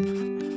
Música